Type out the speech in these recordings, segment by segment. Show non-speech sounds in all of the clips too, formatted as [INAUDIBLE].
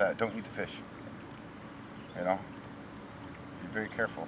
that don't eat the fish. You know, be very careful.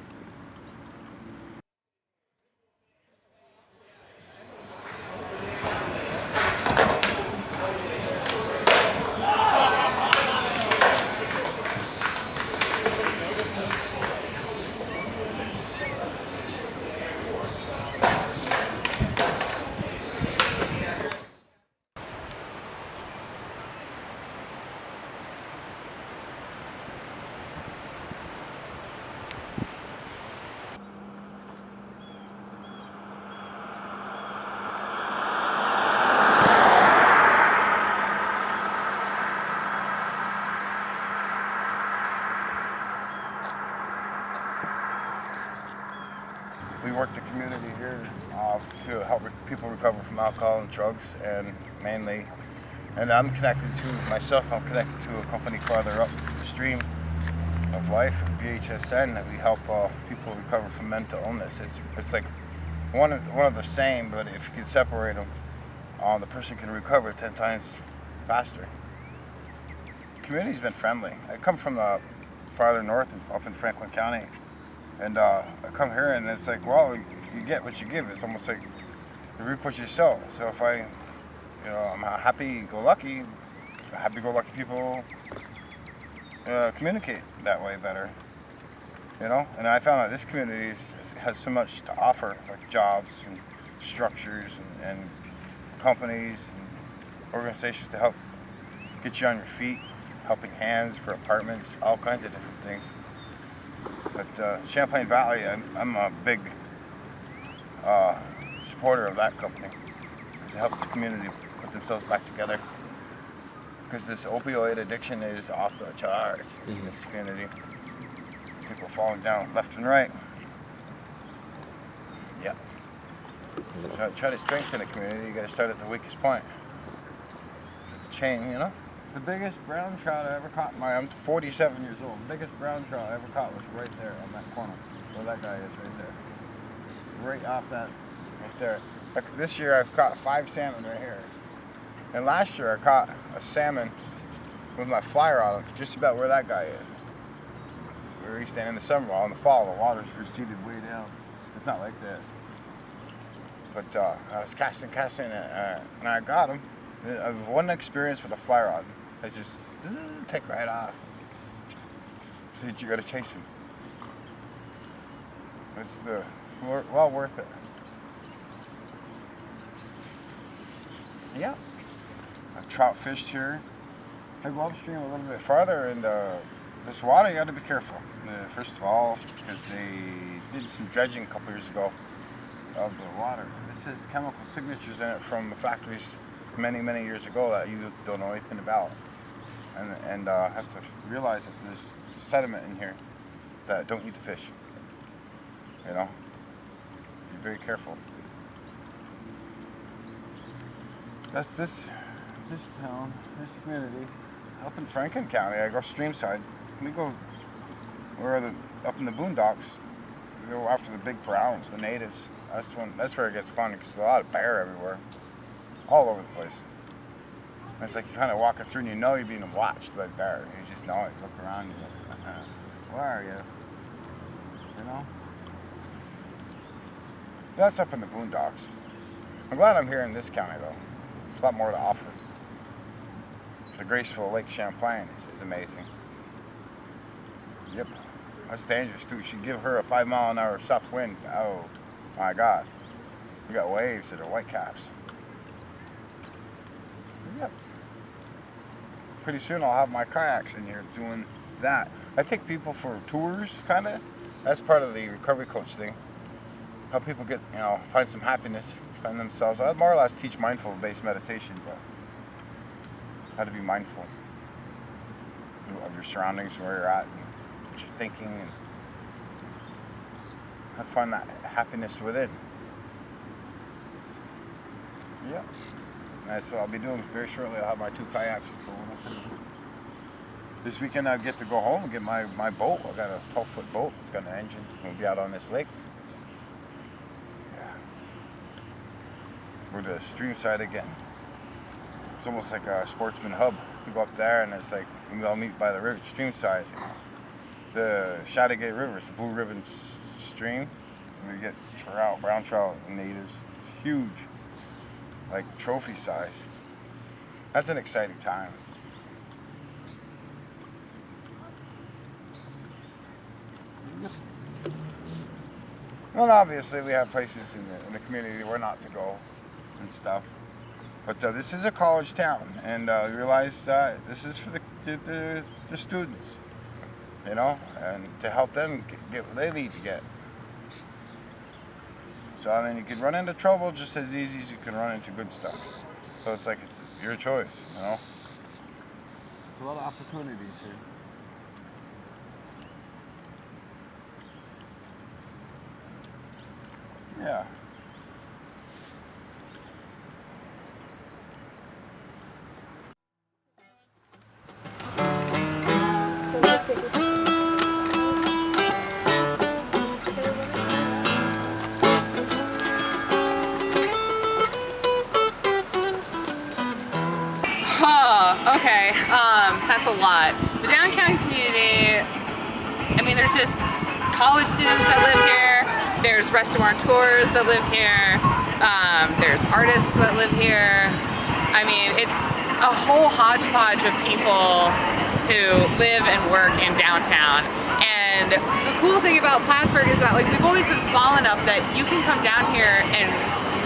We work the community here uh, to help re people recover from alcohol and drugs and mainly and I'm connected to myself I'm connected to a company farther up the stream of life BHSN that we help uh, people recover from mental illness. It's, it's like one of, one of the same but if you can separate them uh, the person can recover 10 times faster. The community's been friendly. I come from the farther north up in Franklin County and uh, I come here and it's like, well, you get what you give. It's almost like you reap what you sow. So if I, you know, I'm happy-go-lucky, happy-go-lucky people uh, communicate that way better. You know, and I found that this community is, has so much to offer, like jobs and structures and, and companies and organizations to help get you on your feet, helping hands for apartments, all kinds of different things. But uh, Champlain Valley, I'm, I'm a big uh, supporter of that company because it helps the community put themselves back together. Because this opioid addiction is off the charts mm -hmm. in mm-hmm. this community. People falling down left and right. Yeah. So try to strengthen the community, you got to start at the weakest point. It's like a chain, you know? The biggest brown trout I ever caught, my, I'm 47 years old, the biggest brown trout I ever caught was right there on that corner, where that guy is right there. Right off that, right there. Like this year I've caught five salmon right here. And last year I caught a salmon with my fly rod just about where that guy is. Where he's standing in the summer, while in the fall the water's receded way down. It's not like this. But uh, I was casting, casting, uh, and I got him. I've one experience with a fly rod. I just zzz, take right off. So you gotta chase him. It's the well worth it. Yeah. I've trout fished here. I go upstream a little bit farther and uh, this water you gotta be careful. Uh, first of all, because they did some dredging a couple years ago of the water. This has chemical signatures in it from the factories many, many years ago that you don't know anything about and, and uh, have to realize that there's sediment in here that don't eat the fish. You know, be very careful. That's this this town, this community, up in Franklin County. I go streamside. We go we're the, up in the boondocks. We go after the big browns, the natives. That's when that's where it gets fun because there's a lot of bear everywhere, all over the place. And it's like you're kind of walking through and you know you're being watched by bear. You just know it. You look around and you're like, uh, where are you? You know? That's up in the boondocks. I'm glad I'm here in this county though. There's a lot more to offer. The graceful Lake Champlain is, is amazing. Yep. That's dangerous too. You should give her a five mile an hour south wind. Oh my God. You got waves that are white caps. Yep pretty soon I'll have my kayaks in here doing that. I take people for tours, kind of. That's part of the recovery coach thing. Help people get, you know, find some happiness, find themselves. I more or less teach mindful-based meditation, but how to be mindful of your surroundings, where you're at, and what you're thinking, and how to find that happiness within. Yep. That's what I'll be doing very shortly. I'll have my two kayaks This weekend I'll get to go home and get my, my boat. I got a 12 foot boat. It's got an engine. We'll be out on this lake. Yeah. We're the stream side again. It's almost like a sportsman hub. You go up there and it's like we all meet by the river, stream side. The Chateaugay River, it's a blue ribbon stream. We get trout, brown trout, natives, it's huge, like trophy size. That's an exciting time. And obviously we have places in the, in the community where not to go and stuff. But uh, this is a college town, and uh, realize uh, this is for the, the, the, students, you know, and to help them get what they need to get. So I mean, you can run into trouble just as easy as you can run into good stuff. So it's like it's your choice, you know. There's a lot of opportunities here. Yeah. Oh, just college students that live here, there's restaurateurs that live here, um, there's artists that live here. I mean, it's a whole hodgepodge of people who live and work in downtown. And the cool thing about Plattsburgh is that like we've always been small enough that you can come down here and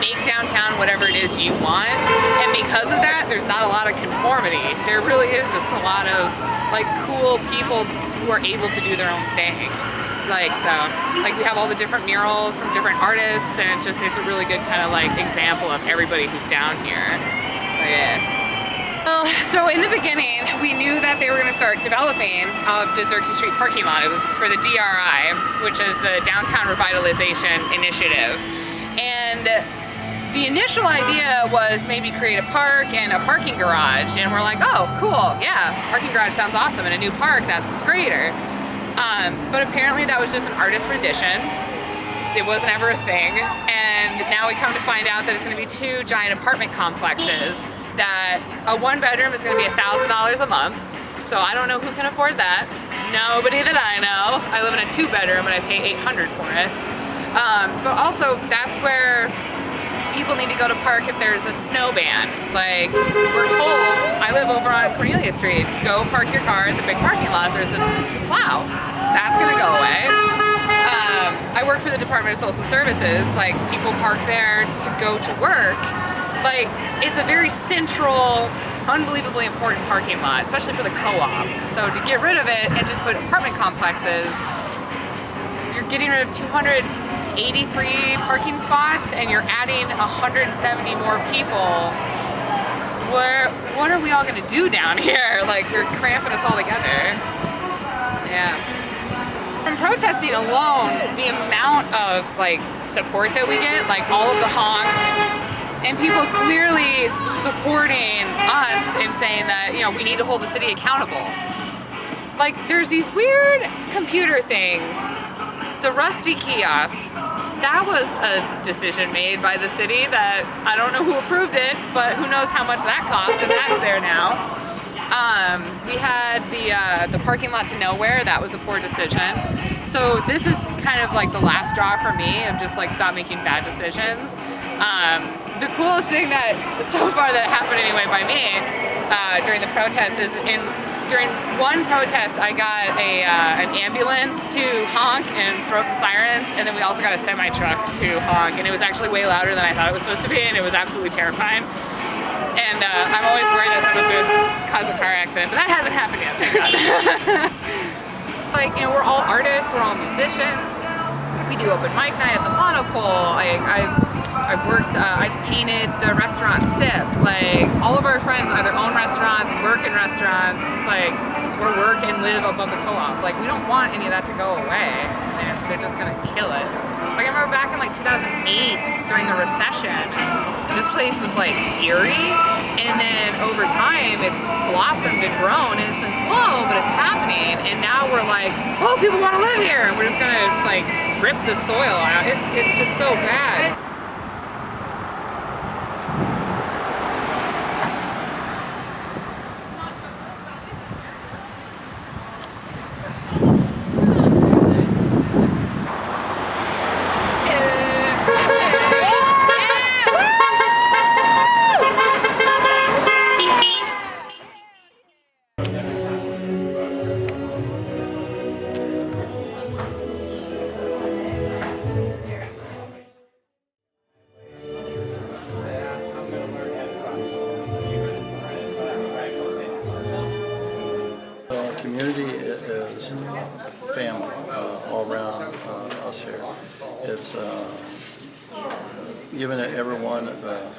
make downtown whatever it is you want. And because of that, there's not a lot of conformity. There really is just a lot of like cool people who are able to do their own thing. Like so, like we have all the different murals from different artists and it's just, it's a really good kind of like example of everybody who's down here. So yeah. Well, so in the beginning, we knew that they were going to start developing uh, the Durkee Street parking lot. It was for the DRI, which is the Downtown Revitalization Initiative. And the initial idea was maybe create a park and a parking garage. And we're like, oh, cool, yeah, parking garage sounds awesome. And a new park, that's greater. Um, but apparently that was just an artist rendition. It wasn't ever a thing. And now we come to find out that it's going to be two giant apartment complexes that a one bedroom is gonna be a $1,000 a month. So I don't know who can afford that. Nobody that I know. I live in a two bedroom and I pay 800 for it. Um, but also that's where people need to go to park if there's a snow ban. Like we're told, I live over on Cornelia Street, go park your car in the big parking lot if there's a, a plow. That's gonna go away. Um, I work for the Department of Social Services, like people park there to go to work like it's a very central unbelievably important parking lot, especially for the co-op. So to get rid of it and just put apartment complexes, you're getting rid of 283 parking spots and you're adding 170 more people. Where, what are we all gonna do down [LAUGHS] here? Like, they're cramping us all together. Yeah. From protesting alone, the amount of like support that we get, like all of the honks, and people clearly supporting us and saying that, you know, we need to hold the city accountable. Like, there's these weird computer things. The rusty kiosks, that was a decision made by the city that I don't know who approved it, but who knows how much that cost, and that's there now. Um, we had the, uh, the parking lot to nowhere, that was a poor decision. So this is kind of like the last straw for me of just like stop making bad decisions. Um, the coolest thing that so far that happened anyway by me uh, during the protest is in during one protest I got a uh, an ambulance to honk and throw up the sirens and then we also got a semi truck to honk and it was actually way louder than I thought it was supposed to be and it was absolutely terrifying. And uh, I'm always worried that someone's going to cause a car accident but that hasn't happened yet thank God. [LAUGHS] like you know we're all artists we're all musicians. We do open mic night at the Monopole I, I I've worked, uh, I've painted the restaurant Sip. Like, all of our friends either own restaurants, work in restaurants. It's like, we're work and live above the co-op. Like, we don't want any of that to go away. They're, they're just gonna kill it. Like, I remember back in like 2008, during the recession, this place was like eerie. And then over time, it's blossomed and grown, and it's been slow, but it's happening. And now we're like, oh, people wanna live here. And we're just gonna like rip the soil out. It's, it's just so bad. Family uh, all around uh, us here. It's uh, giving everyone, uh,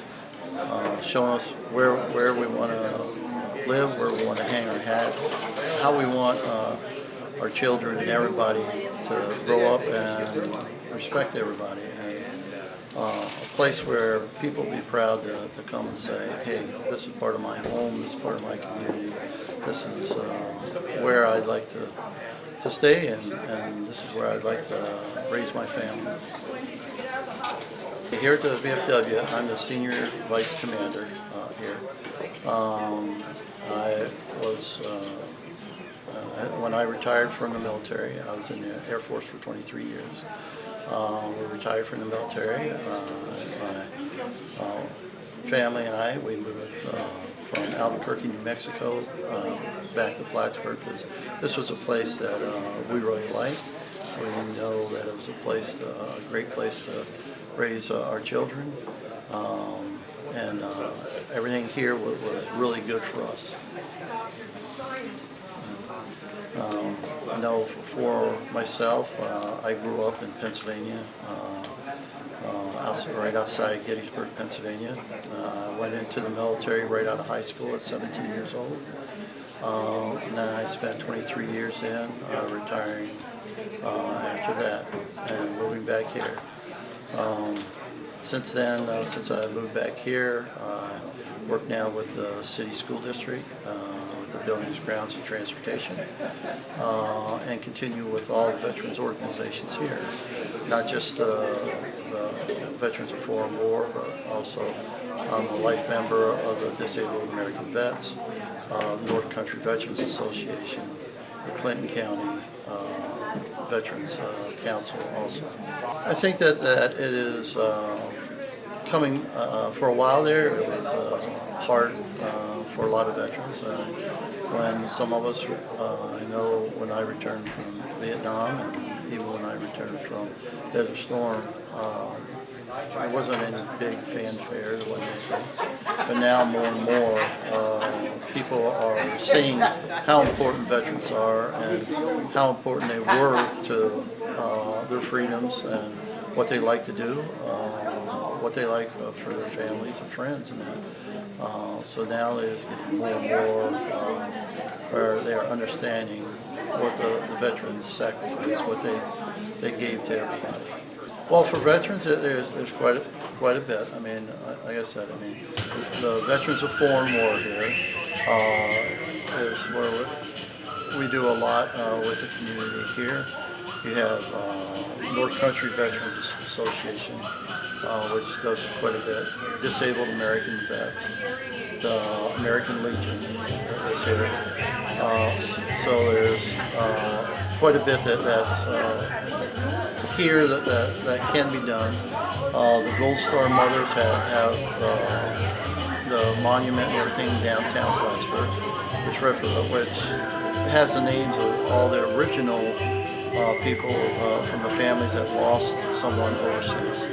uh, showing us where where we want to live, where we want to hang our hats, how we want uh, our children and everybody to grow up and respect everybody. And, uh, a place where people be proud to, to come and say, hey, this is part of my home, this is part of my community, this is uh, where I'd like to, to stay and, and this is where I'd like to raise my family. Here at the VFW, I'm the senior vice commander uh, here. Um, I was, uh, uh, when I retired from the military, I was in the Air Force for 23 years. Uh, we retired from the military. Uh, my uh, family and I, we moved uh, from Albuquerque, New Mexico, uh, back to Plattsburgh because this was a place that uh, we really liked. We know that it was a place, uh, a great place to raise uh, our children. Um, and uh, everything here was, was really good for us. Um, I know for, myself, uh, I grew up in Pennsylvania, uh, uh, right outside Gettysburg, Pennsylvania. Uh, went into the military right out of high school at 17 years old. Uh, and then I spent 23 years in, uh, retiring uh, after that and moving back here. Um, since then, uh, since I moved back here, uh, I work now with the city school district, uh, with the buildings, grounds, and transportation, uh, and continue with all the veterans organizations here. Not just uh, the Veterans of Foreign War, but also I'm a life member of the Disabled American Vets, uh, North Country Veterans Association, the Clinton County uh, Veterans uh, Council also. I think that, that it is uh, coming, uh, for a while there, it was uh, hard uh, for a lot of veterans. Uh, when some of us, uh, I know when I returned from Vietnam and even when I returned from Desert Storm, uh, there wasn't any big fanfare, there wasn't. But now more and more, uh, people are seeing how important veterans are and how important they were to uh, their freedoms and what they like to do, uh, what they like uh, for their families and friends and that. Uh, so now there's more and more uh, where they are understanding what the, the veterans sacrificed, what they, they gave to everybody. Well, for veterans, there's, there's quite a, quite a bit. I mean, uh, like I said, I mean, the Veterans of Foreign War here uh, is where we, we do a lot uh, with the community here. You have uh, North Country Veterans Association, uh, which does quite a bit. Disabled American Vets, the American Legion is here. Uh, so there's quite a bit that, that's here that, that, that can be done. Uh, the Gold Star Mothers have, have uh, the monument and everything downtown Plattsburgh, which, which has the names of all the original uh, people uh, from the families that lost someone overseas.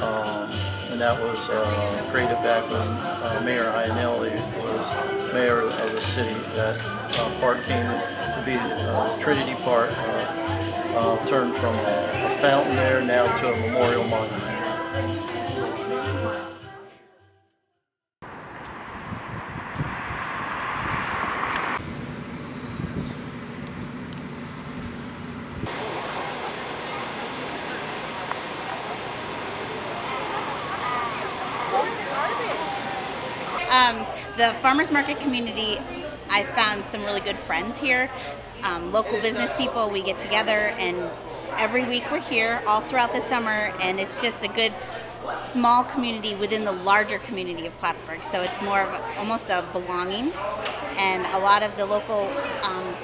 Um, and that was uh, created back when uh, Mayor Ionelli was mayor of the city. That park came to be Trinity Park, uh, turned from a, a fountain there now to a memorial monument. Um, the farmers market community, I found some really good friends here. Um, local business people, we get together, and every week we're here all throughout the summer, and it's just a good small community within the larger community of Plattsburgh. So it's more of a, almost a belonging, and a lot of the local um,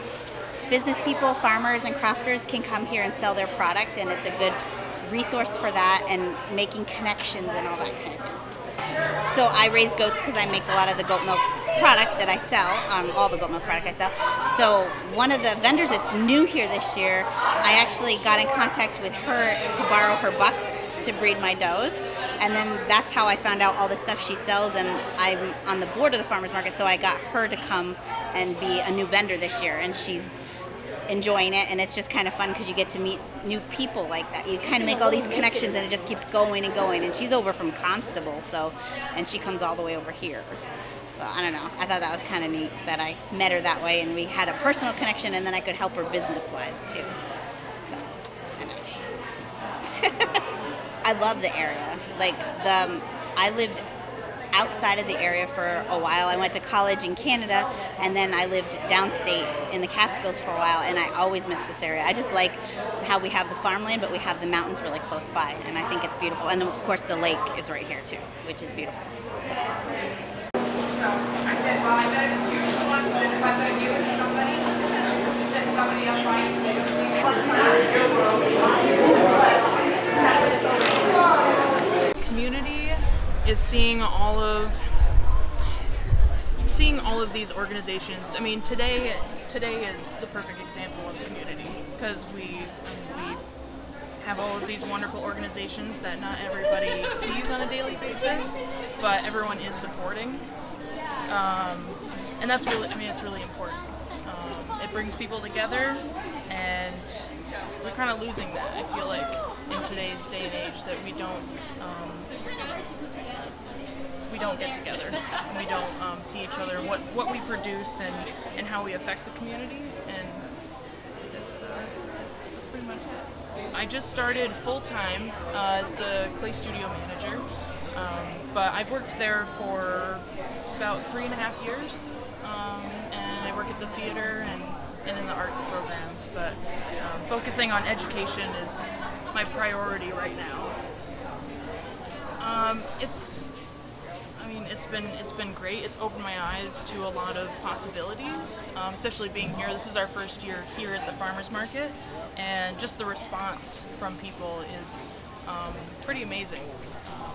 business people, farmers, and crafters can come here and sell their product, and it's a good resource for that and making connections and all that kind of thing. So I raise goats because I make a lot of the goat milk product that I sell, um, all the milk product I sell. So one of the vendors that's new here this year, I actually got in contact with her to borrow her bucks to breed my does. And then that's how I found out all the stuff she sells, and I'm on the board of the farmers market, so I got her to come and be a new vendor this year, and she's enjoying it and it's just kind of fun because you get to meet new people like that you kind of make all these connections and it just keeps going and going and she's over from Constable so and she comes all the way over here so i don't know i thought that was kind of neat that i met her that way and we had a personal connection and then i could help her business wise too so i know [LAUGHS] i love the area like the um, i lived outside of the area for a while. I went to college in Canada and then I lived downstate in the Catskills for a while and I always miss this area. I just like how we have the farmland but we have the mountains really close by and I think it's beautiful. And of course the lake is right here too, which is beautiful. So. I said, well, I bet if you're the one, if I bet you and somebody, somebody else might. community is seeing all of seeing all of these organizations. I mean, today today is the perfect example of community because we we have all of these wonderful organizations that not everybody sees on a daily basis, but everyone is supporting. Um, and that's really, I mean, it's really important. Um, it brings people together, and we're kind of losing that. I feel like in today's day and age that we don't um, we don't get together. and We don't um, see each other, what what we produce, and and how we affect the community, and it's uh, pretty much it. I just started full time uh, as the Clay Studio manager, um, but I've worked there for about three and a half years, um, and I work at the theater and, and in the arts programs. But um, focusing on education is my priority right now. Um, it's I mean, it's been it's been great. It's opened my eyes to a lot of possibilities, um, especially being here. This is our first year here at the farmers market, and just the response from people is um, pretty amazing. Um,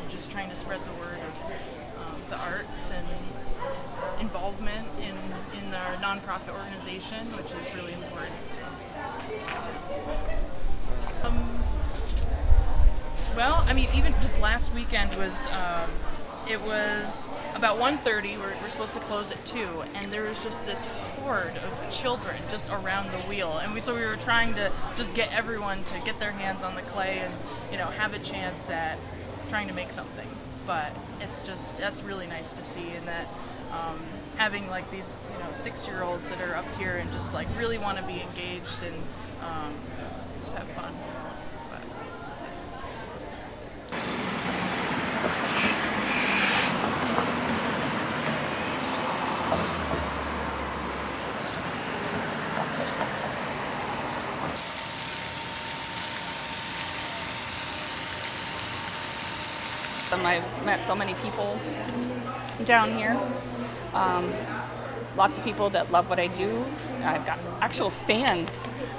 and just trying to spread the word of the arts and involvement in in our nonprofit organization, which is really important. Um, well, I mean, even just last weekend was. Um, it was about 1.30 we're, we're supposed to close at 2 and there was just this horde of children just around the wheel and we so we were trying to just get everyone to get their hands on the clay and you know have a chance at trying to make something but it's just that's really nice to see and that um, having like these you know six year olds that are up here and just like really want to be engaged and um, just have fun but it's Um, I've met so many people down here. Um, lots of people that love what I do. I've got actual fans. [LAUGHS]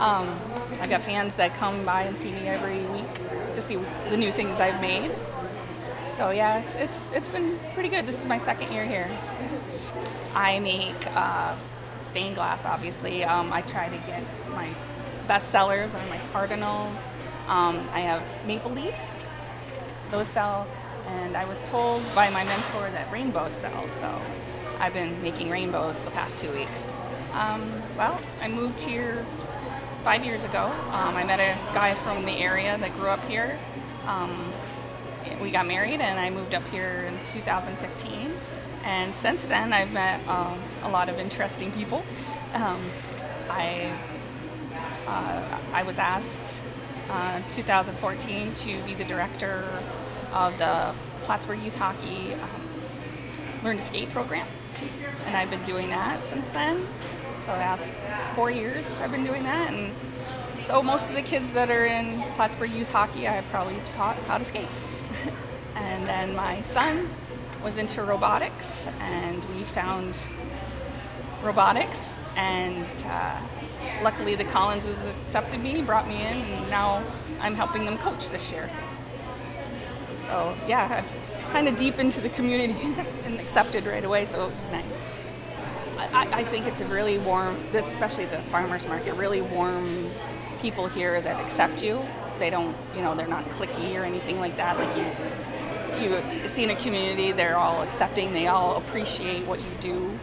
um, I've got fans that come by and see me every week to see the new things I've made. So yeah, it's it's, it's been pretty good. This is my second year here. I make uh, stained glass, obviously. Um, I try to get my best sellers are my cardinals. Um, I have maple leaves those sell. And I was told by my mentor that rainbows sell, so I've been making rainbows the past two weeks. Um, well, I moved here five years ago. Um, I met a guy from the area that grew up here. Um, we got married and I moved up here in 2015. And since then, I've met um, a lot of interesting people. Um, I, uh, I was asked uh, 2014 to be the director of the Plattsburgh Youth Hockey um, Learn to Skate program. And I've been doing that since then. So about four years I've been doing that. And so most of the kids that are in Plattsburgh Youth Hockey, I probably taught how to skate. [LAUGHS] and then my son was into robotics and we found robotics and uh, luckily the Collinses accepted me, brought me in, and now I'm helping them coach this year. So yeah, kind of deep into the community [LAUGHS] and accepted right away, so it's nice. I, I think it's a really warm, this especially the farmers market, really warm people here that accept you. They don't, you know, they're not cliquey or anything like that. Like you, you see in a community, they're all accepting. They all appreciate what you do,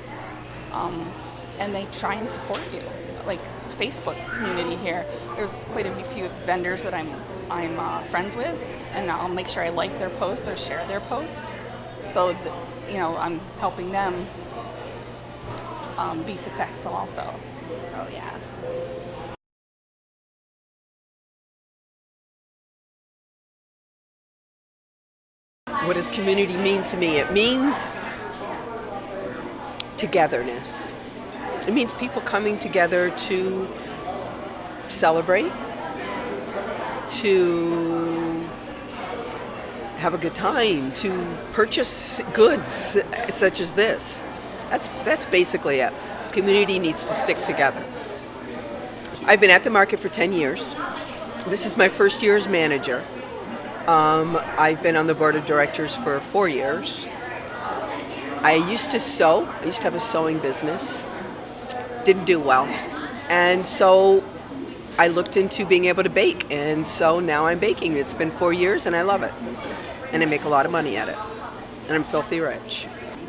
um, and they try and support you. Like Facebook community here, there's quite a few vendors that I'm I'm uh, friends with, and I'll make sure I like their posts or share their posts. So, you know, I'm helping them um, be successful also. So yeah. What does community mean to me? It means togetherness. It means people coming together to celebrate, to have a good time, to purchase goods such as this. That's that's basically it. Community needs to stick together. I've been at the market for 10 years. This is my first year as manager. Um, I've been on the board of directors for four years. I used to sew. I used to have a sewing business. Didn't do well. And so I looked into being able to bake. And so now I'm baking. It's been four years and I love it. And I make a lot of money at it. And I'm filthy rich.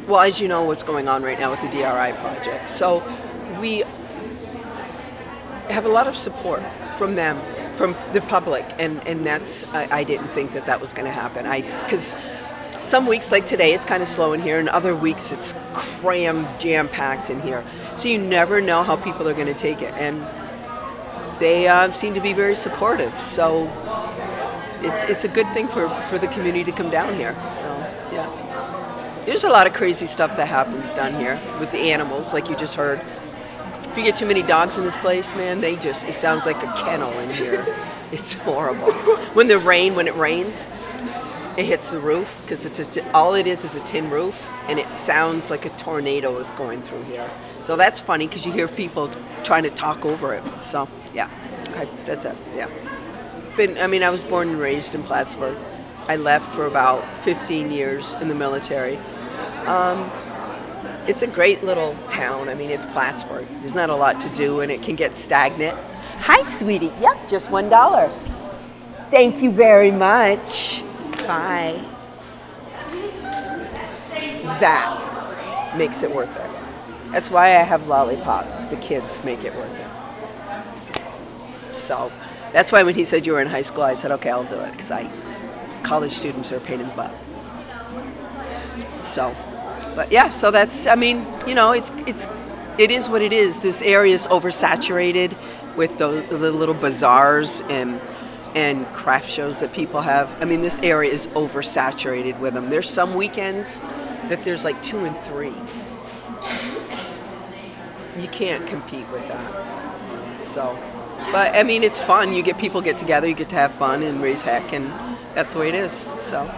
Well, as you know, what's going on right now with the DRI project. So we have a lot of support from them, from the public, and and that's I, I didn't think that that was going to happen. I because some weeks like today it's kind of slow in here, and other weeks it's crammed, jam packed in here. So you never know how people are going to take it, and they uh, seem to be very supportive. So it's it's a good thing for for the community to come down here. So yeah. There's a lot of crazy stuff that happens down here with the animals, like you just heard. If you get too many dogs in this place, man, they just, it sounds like a kennel in here. [LAUGHS] It's horrible. When the rain, when it rains, it hits the roof because it's a, all it is is a tin roof and it sounds like a tornado is going through here. So that's funny because you hear people trying to talk over it. So yeah, okay, that's it. Yeah. Been, I mean, I was born and raised in Plattsburgh. I left for about 15 years in the military. Um, it's a great little town. I mean, it's Plattsburgh. There's not a lot to do, and it can get stagnant. Hi, sweetie. Yep, just one dollar. Thank you very much. Bye. That makes it worth it. That's why I have lollipops. The kids make it worth it. So that's why when he said you were in high school, I said, okay, I'll do it because I college students are a pain in the butt. So, but yeah, so that's I mean, you know, it's it's it is what it is. This area is oversaturated with the, the little bazaars and and craft shows that people have. I mean, this area is oversaturated with them. There's some weekends that there's like two and three. You can't compete with that. So, but I mean, it's fun. You get people get together, you get to have fun and raise heck, and that's the way it is. So,